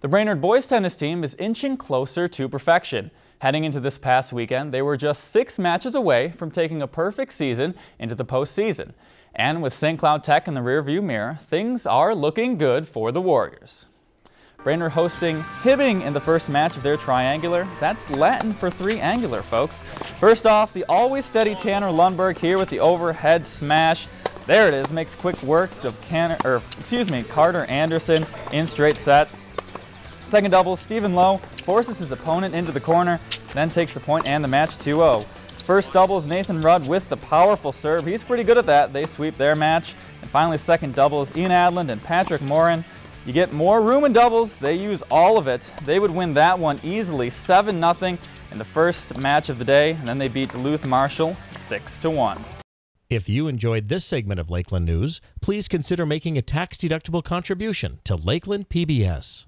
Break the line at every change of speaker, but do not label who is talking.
The Brainerd boys tennis team is inching closer to perfection. Heading into this past weekend, they were just six matches away from taking a perfect season into the postseason. And with St. Cloud Tech in the rearview mirror, things are looking good for the Warriors. Brainerd hosting Hibbing in the first match of their triangular. That's Latin for three angular, folks. First off, the always steady Tanner Lundberg here with the overhead smash. There it is, makes quick works of Can or, excuse me, Carter Anderson in straight sets. Second double, Stephen Lowe forces his opponent into the corner, then takes the point and the match 2-0. First doubles, Nathan Rudd with the powerful serve. He's pretty good at that. They sweep their match. And finally, second doubles, Ian Adland and Patrick Morin. You get more room in doubles. They use all of it. They would win that one easily, 7-0 in the first match of the day, and then they beat Duluth Marshall 6-1.
If you enjoyed this segment of Lakeland News, please consider making a tax-deductible contribution to Lakeland PBS.